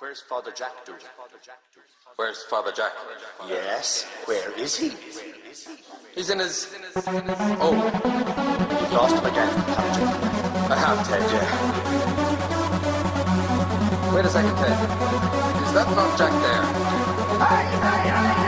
Where's Father Jack doing? Where's Father Jack? Yes, where is he? He's in his. Oh, You've lost him again, haven't you? I have, Ted, yeah. Wait a second, Ted. Is that not Jack there? Hey, hey, hey!